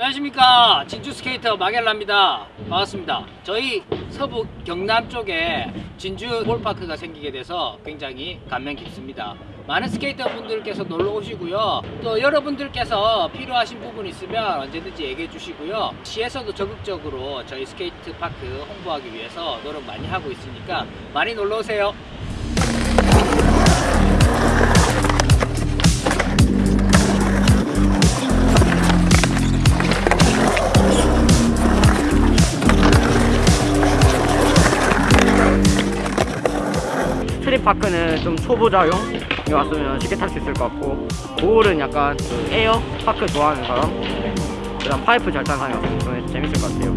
안녕하십니까. 진주 스케이터 마겔라입니다. 반갑습니다. 저희 서부 경남 쪽에 진주 볼파크가 생기게 돼서 굉장히 감명 깊습니다. 많은 스케이터 분들께서 놀러 오시고요. 또 여러분들께서 필요하신 부분 있으면 언제든지 얘기해 주시고요. 시에서도 적극적으로 저희 스케이트 파크 홍보하기 위해서 노력 많이 하고 있으니까 많이 놀러 오세요 트립파크는 좀 초보자용? 왔으면 쉽게 탈 수 있을 것 같고 고울은 약간 그 에어 파크 좋아하는 사람? 그다음 파이프 잘 타는 사람 좀 재밌을 것 같아요.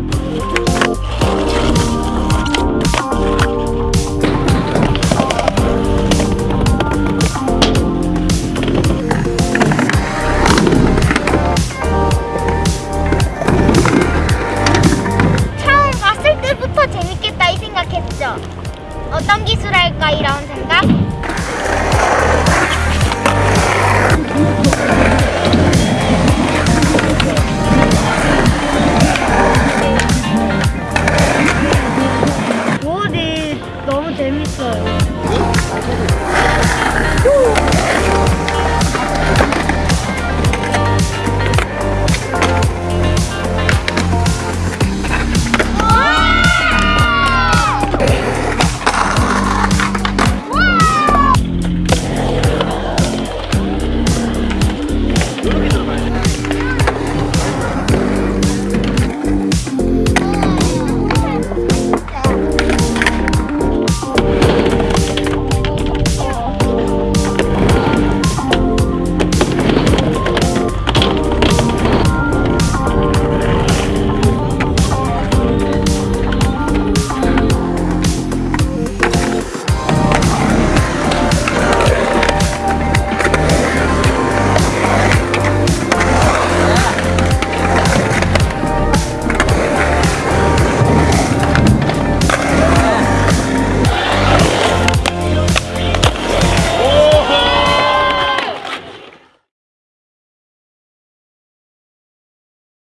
처음 왔을 때부터 재밌겠다 이 생각했죠? 어떤 기술 할까 이런 생각? 오늘 너무 재밌어요.